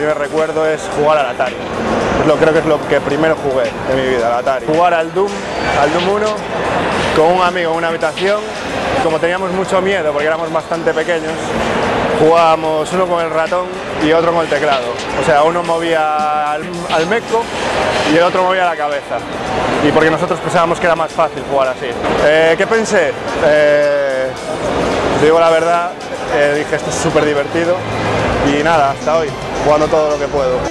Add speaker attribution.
Speaker 1: primer recuerdo es jugar al Atari. Lo, creo que es lo que primero jugué en mi vida, al Atari. Jugar al Doom, al Doom 1, con un amigo en una habitación. Como teníamos mucho miedo porque éramos bastante pequeños, jugábamos uno con el ratón y otro con el teclado. O sea, uno movía al, al meco y el otro movía la cabeza. Y porque nosotros pensábamos que era más fácil jugar así. Eh, ¿Qué pensé? Eh, digo la verdad, eh, dije esto es súper divertido y nada, hasta hoy, jugando todo lo que puedo.